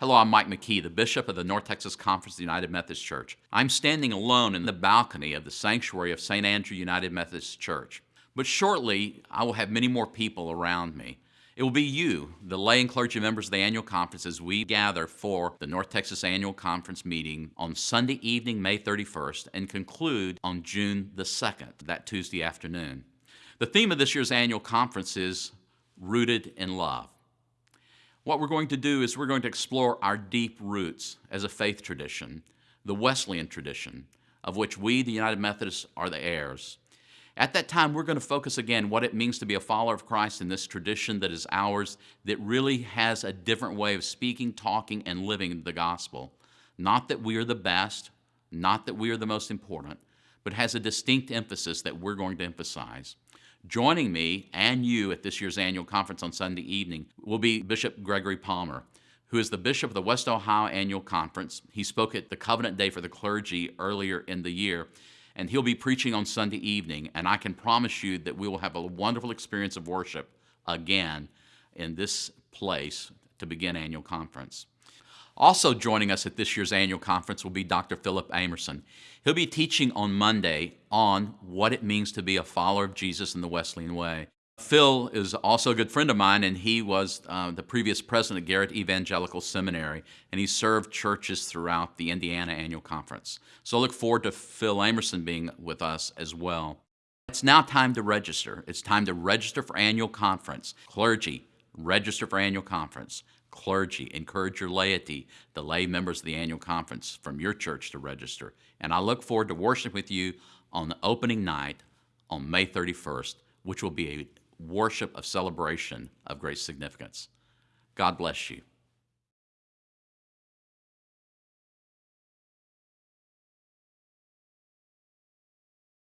Hello, I'm Mike McKee, the Bishop of the North Texas Conference of the United Methodist Church. I'm standing alone in the balcony of the sanctuary of St. Andrew United Methodist Church. But shortly, I will have many more people around me. It will be you, the lay and clergy members of the annual conference, as we gather for the North Texas Annual Conference meeting on Sunday evening, May 31st, and conclude on June the 2nd, that Tuesday afternoon. The theme of this year's annual conference is Rooted in Love. What we're going to do is we're going to explore our deep roots as a faith tradition, the Wesleyan tradition, of which we, the United Methodists, are the heirs. At that time, we're going to focus again what it means to be a follower of Christ in this tradition that is ours, that really has a different way of speaking, talking, and living the gospel. Not that we are the best, not that we are the most important, but has a distinct emphasis that we're going to emphasize. Joining me and you at this year's annual conference on Sunday evening will be Bishop Gregory Palmer, who is the bishop of the West Ohio Annual Conference. He spoke at the Covenant Day for the Clergy earlier in the year, and he'll be preaching on Sunday evening. And I can promise you that we will have a wonderful experience of worship again in this place to begin annual conference. Also joining us at this year's annual conference will be Dr. Philip Amerson. He'll be teaching on Monday on what it means to be a follower of Jesus in the Wesleyan way. Phil is also a good friend of mine, and he was uh, the previous president of Garrett Evangelical Seminary, and he served churches throughout the Indiana Annual Conference. So I look forward to Phil Amerson being with us as well. It's now time to register. It's time to register for annual conference. Clergy, register for annual conference clergy, encourage your laity, the lay members of the annual conference from your church to register. And I look forward to worshiping with you on the opening night on May 31st, which will be a worship of celebration of great significance. God bless you.